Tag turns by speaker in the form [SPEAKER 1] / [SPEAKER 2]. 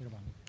[SPEAKER 1] You're welcome.